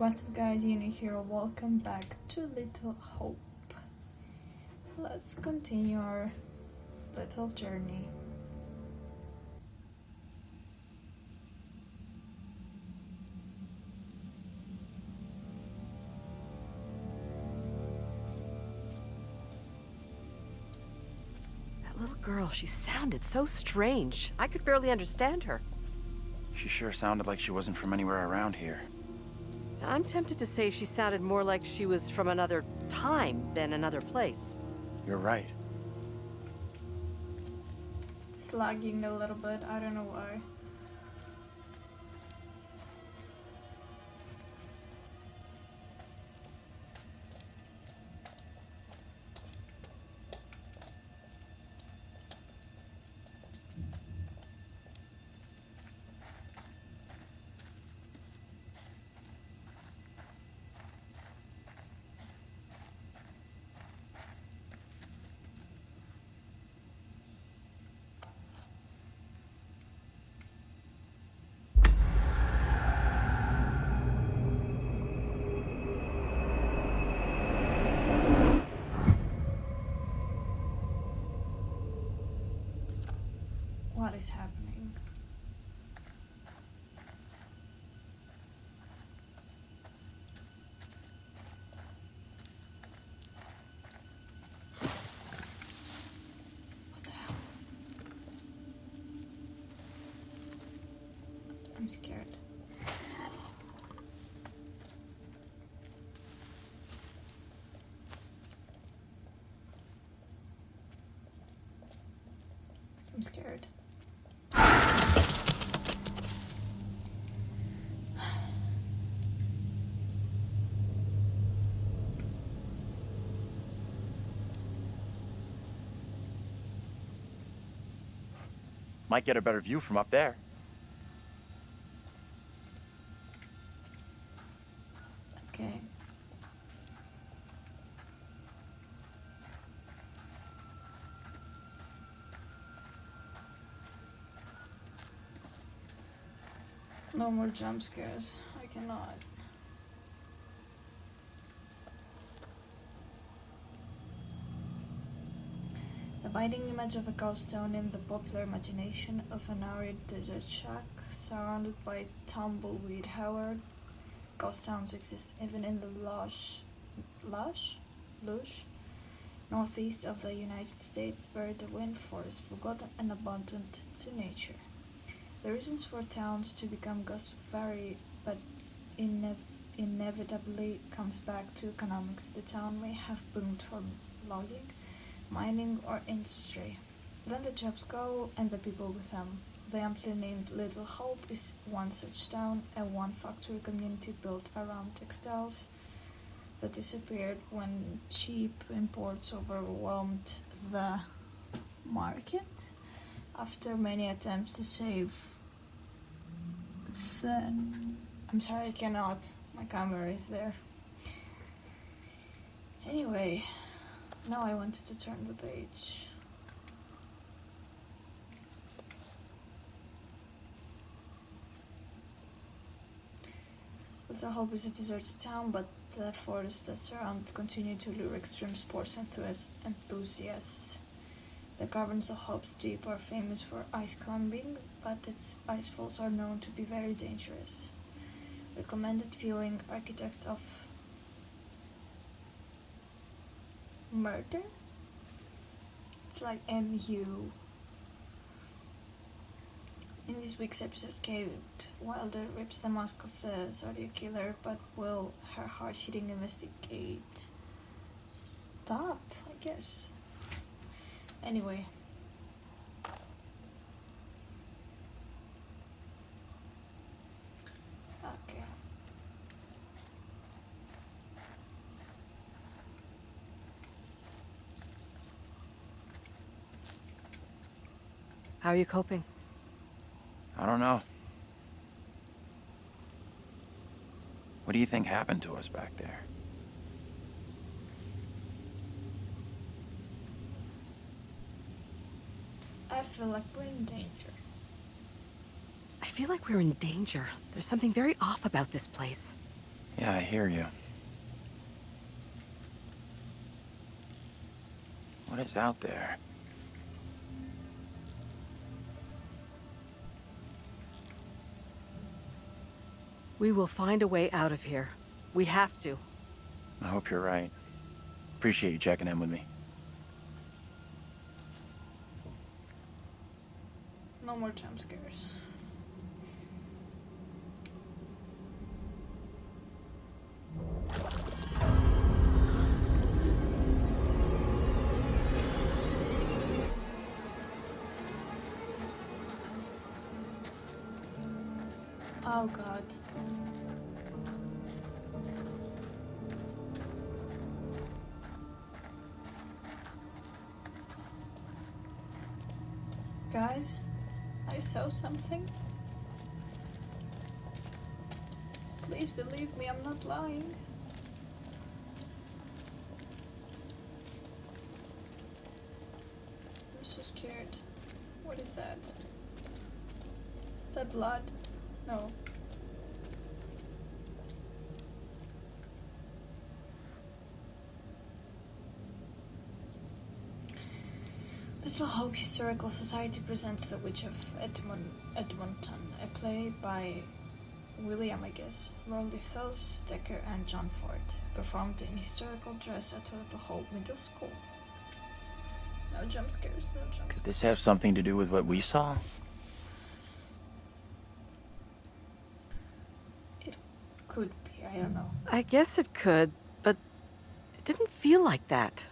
What's up guys, Uni here, welcome back to Little Hope. Let's continue our little journey. That little girl, she sounded so strange. I could barely understand her. She sure sounded like she wasn't from anywhere around here. I'm tempted to say she sounded more like she was from another time than another place. You're right. It's lagging a little bit, I don't know why. Is happening? What the hell? I'm scared. I'm scared. Might get a better view from up there. Okay. No more jump scares. I cannot. The biting image of a ghost town in the popular imagination of an arid desert shack surrounded by tumbleweed. Ghost towns exist even in the lush, lush, lush, northeast of the United States, where the wind forest forgotten and abundant to nature. The reasons for towns to become ghost vary, but inev- inevitably comes back to economics. The town may have boomed from logging, mining, or industry. Then the jobs go, and the people with them. The amply named Little Hope is one such town, a one factory community built around textiles that disappeared when cheap imports overwhelmed the market. After many attempts to save the. I'm sorry, I cannot. My camera is there. Anyway, now I wanted to turn the page. Little Hope is a deserted town, but the forests that surround continue to lure extreme sports enthusiasts. The caverns of Hope's Deep are famous for ice climbing, but its ice falls are known to be very dangerous. Recommended viewing Architects of Murder? It's like MU. In this week's episode, Kate Wilder rips the mask of the Zodiac Killer, but will her hard hitting investigate stop? I guess. Anyway. Okay. How are you coping? I don't know. What do you think happened to us back there? I feel like we're in danger. I feel like we're in danger. There's something very off about this place. Yeah, I hear you. What is out there? We will find a way out of here. We have to. I hope you're right. Appreciate you checking in with me. No more jump scares. Oh god. Guys, I saw something. Please believe me, I'm not lying. I'm so scared. What is that? Is that blood? No. Little Hope Historical Society presents The Witch of Edmund, Edmonton, a play by William, I guess, Rowley Thos, Dekker, and John Ford, performed in historical dress at Little Hope Middle School. No jump scares, no jump Could scares. this have something to do with what we saw? It could be, I don't know. I guess it could, but it didn't feel like that.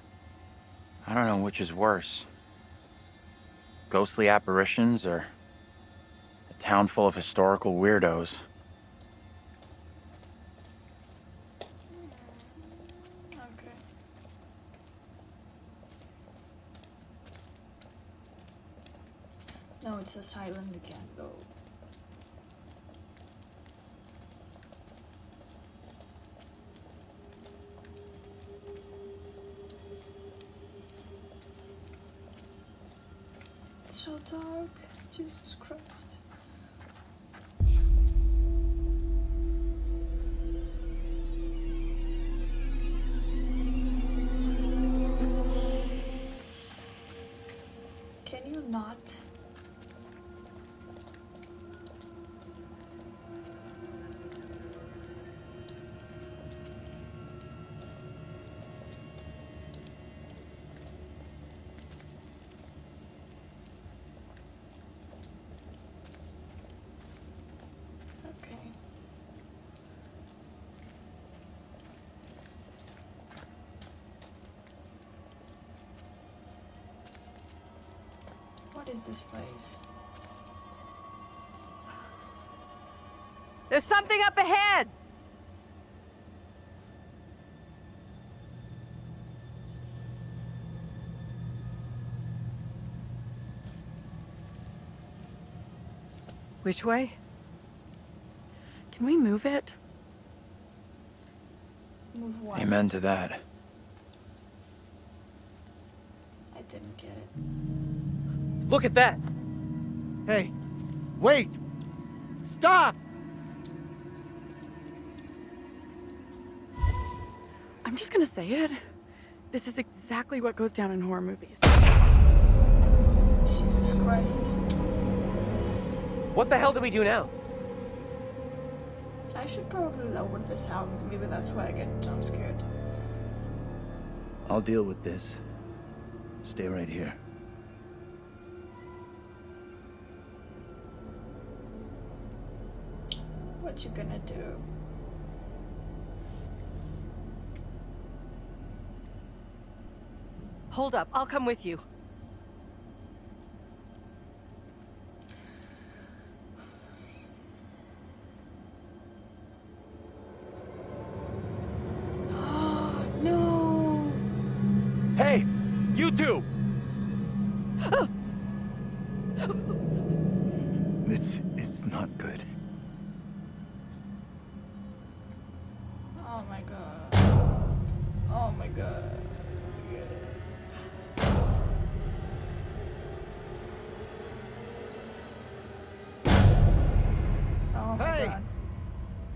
I don't know which is worse. Ghostly apparitions or a town full of historical weirdos. No, it's a silent again, though. It's Jesus Christ. Can you not? Is this place? There's something up ahead! Which way? Can we move it? Move what? Amen to that. I didn't get it. Look at that! Hey, wait! Stop! I'm just gonna say it. This is exactly what goes down in horror movies. Jesus Christ. What the hell do we do now? I should probably lower the sound. Maybe that's why I get jump scared. I'll deal with this. Stay right here. What you gonna do? Hold up, I'll come with you. Oh, No! Hey, you two!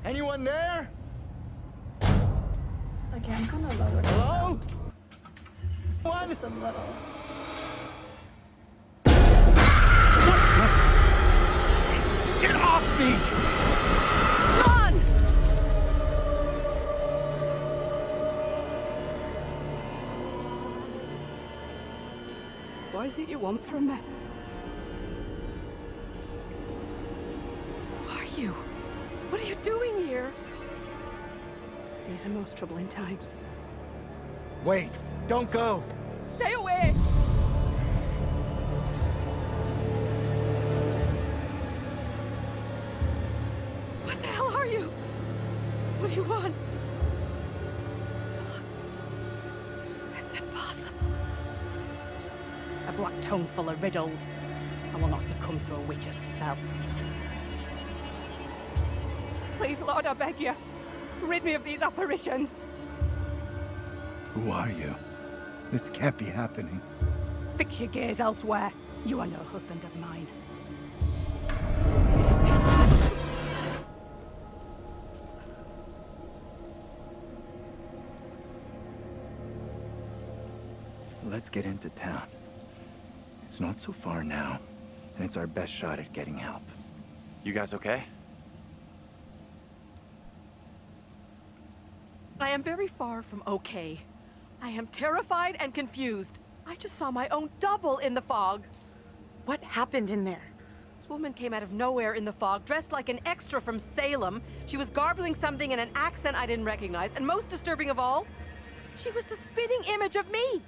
Anyone there? Okay, I'm gonna lower the Hello? sound One? just a little. Get off me! John! What is it you want from me? These are most troubling times. Wait, don't go! Stay away! What the hell are you? What do you want? Look. It's impossible. A black tongue full of riddles. I will not succumb to a witch's spell. Please, Lord, I beg you. Rid me of these apparitions. Who are you? This can't be happening. Fix your gaze elsewhere. You are no husband of mine. Let's get into town. It's not so far now, and it's our best shot at getting help. You guys okay? Am very far from okay. I am terrified and confused. I just saw my own double in the fog. What happened in there? This woman came out of nowhere in the fog, dressed like an extra from Salem. She was garbling something in an accent I didn't recognize, and most disturbing of all, she was the spitting image of me.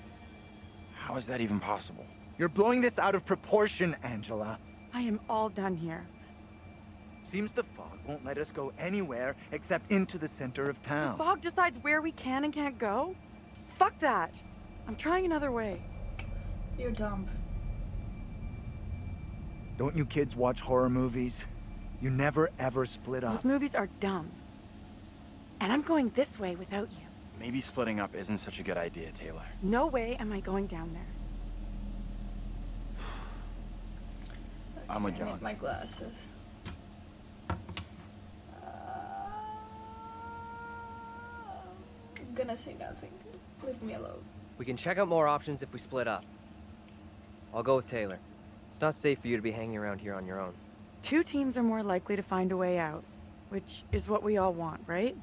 How is that even possible? You're blowing this out of proportion, Angela. I am all done here. Seems the fog won't let us go anywhere except into the center of town. The fog decides where we can and can't go? Fuck that. I'm trying another way. You're dumb. Don't you kids watch horror movies? You never ever split up. Those movies are dumb. And I'm going this way without you. Maybe splitting up isn't such a good idea, Taylor. No way am I going down there. I'm with Okay, I John. need my glasses. Uh, I'm gonna say nothing. Leave me alone. We can check out more options if we split up. I'll go with Taylor. It's not safe for you to be hanging around here on your own. Two teams are more likely to find a way out, which is what we all want, right?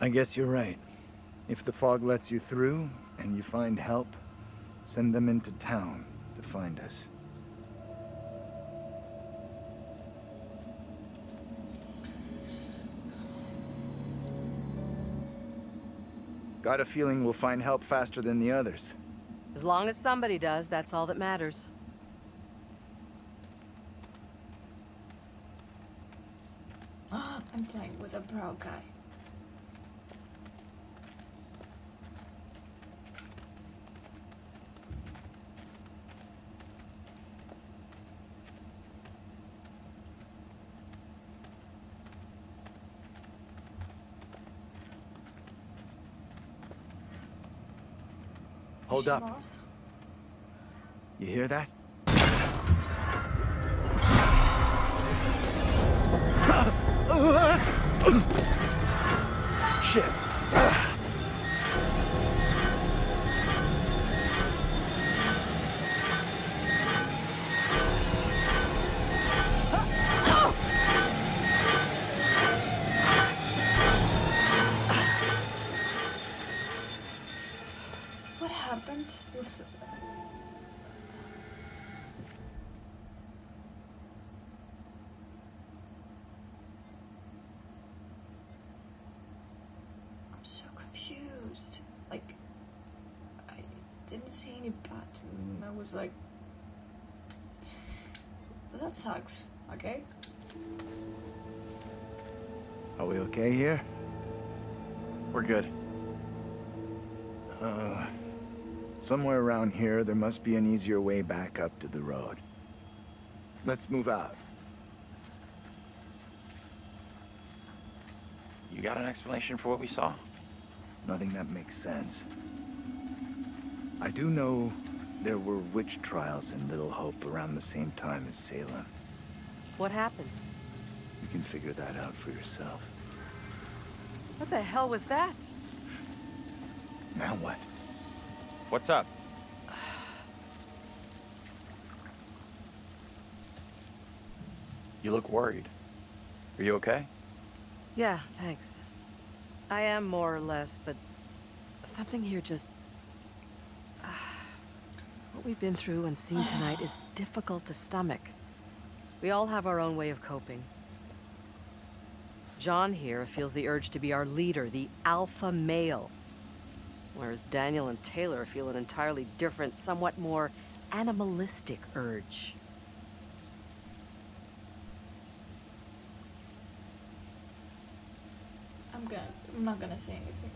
I guess you're right. If the fog lets you through and you find help, send them into town to find us. Got a feeling we'll find help faster than the others. As long as somebody does, that's all that matters. I'm playing with a brow guy. Hold up. lost? You hear that? Shit. I'm so confused. Like, I didn't see any button. I was like... That sucks, okay? Are we okay here? We're good. Uh, somewhere around here, there must be an easier way back up to the road. Let's move out. You got an explanation for what we saw? Nothing that makes sense. I do know there were witch trials in Little Hope around the same time as Salem. What happened? You can figure that out for yourself. What the hell was that? Now what? What's up? You look worried. Are you okay? Yeah, thanks. I am more or less, but something here just. what we've been through and seen tonight is difficult to stomach. We all have our own way of coping. John here feels the urge to be our leader, the alpha male. Whereas Daniel and Taylor feel an entirely different, somewhat more animalistic urge. I'm gonna. I'm not gonna say anything.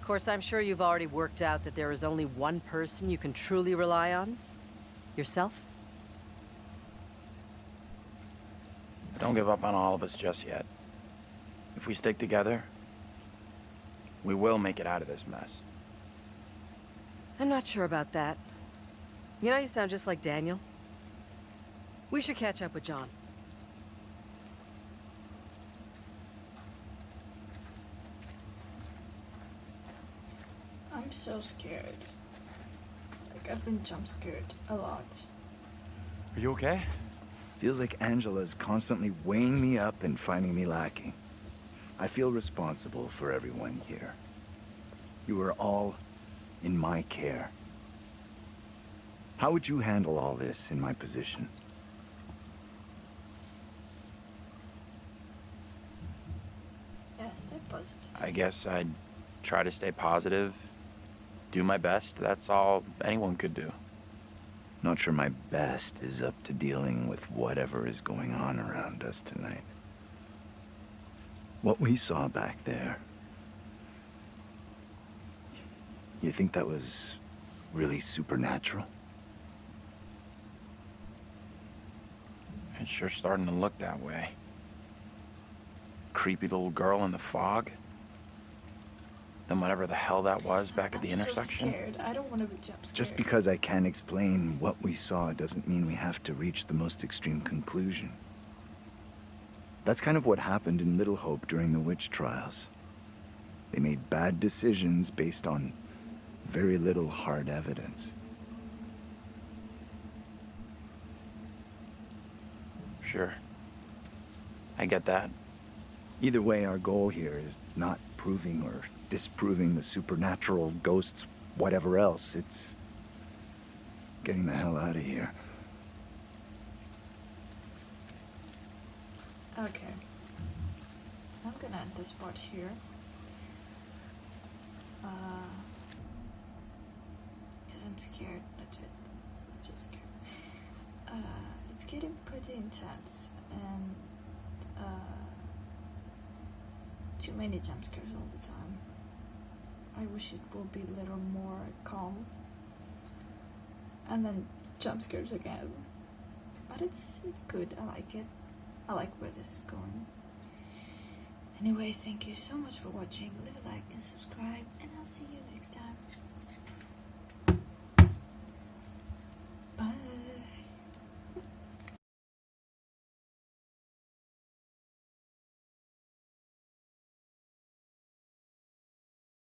Of course, I'm sure you've already worked out that there is only one person you can truly rely on. Yourself? Don't give up on all of us just yet. If we stick together, we will make it out of this mess. I'm not sure about that. You know, you sound just like Daniel. We should catch up with John. I'm so scared. Like I've been jump scared a lot. Are you okay? Feels like Angela's constantly weighing me up and finding me lacking. I feel responsible for everyone here. You are all in my care. How would you handle all this in my position? Yeah, stay positive. I guess I'd try to stay positive, do my best. That's all anyone could do. Not sure my best is up to dealing with whatever is going on around us tonight. What we saw back there. You think that was really supernatural? It's sure starting to look that way. Creepy little girl in the fog. Then whatever the hell that was back at the I'm so intersection. scared. I don't want to be jump scared. Just because I can't explain what we saw doesn't mean we have to reach the most extreme conclusion. That's kind of what happened in Little Hope during the witch trials. They made bad decisions based on very little hard evidence. Sure. I get that. Either way, our goal here is not proving or disproving the supernatural, ghosts, whatever else. It's getting the hell out of here. Okay. I'm gonna end this part here. Uh, cause I'm scared. Legit, legit scared. Uh, it's getting pretty intense and uh, too many jump scares all the time. I wish it would be a little more calm. And then jump scares again. But it's it's good. I like it. I like where this is going. Anyways, thank you so much for watching. Leave a like and subscribe, and I'll see you next time.